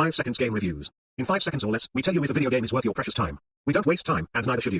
5 seconds game reviews. In 5 seconds or less, we tell you if a video game is worth your precious time. We don't waste time, and neither should you.